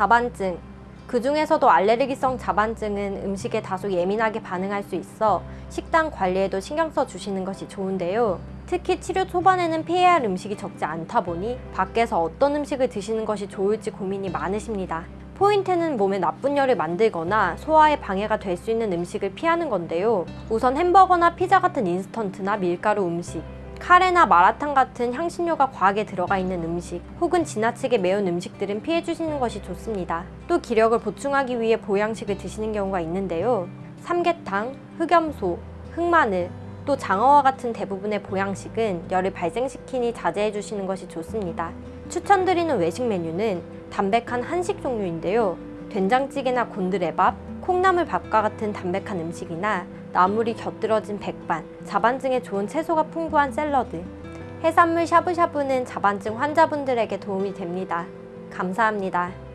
자반증 그 중에서도 알레르기성 자반증은 음식에 다소 예민하게 반응할 수 있어 식단 관리에도 신경 써 주시는 것이 좋은데요. 특히 치료 초반에는 피해야 할 음식이 적지 않다 보니 밖에서 어떤 음식을 드시는 것이 좋을지 고민이 많으십니다. 포인트는 몸에 나쁜 열을 만들거나 소화에 방해가 될 수 있는 음식을 피하는 건데요. 우선 햄버거나 피자 같은 인스턴트나 밀가루 음식, 카레나 마라탕 같은 향신료가 과하게 들어가 있는 음식 혹은 지나치게 매운 음식들은 피해 주시는 것이 좋습니다. 또 기력을 보충하기 위해 보양식을 드시는 경우가 있는데요. 삼계탕, 흑염소, 흑마늘, 또 장어와 같은 대부분의 보양식은 열을 발생시키니 자제해 주시는 것이 좋습니다. 추천드리는 외식 메뉴는 담백한 한식 종류인데요. 된장찌개나 곤드레밥, 콩나물밥과 같은 담백한 음식이나 나물이 곁들여진 백반, 자반증에 좋은 채소가 풍부한 샐러드, 해산물 샤브샤브는 자반증 환자분들에게 도움이 됩니다. 감사합니다.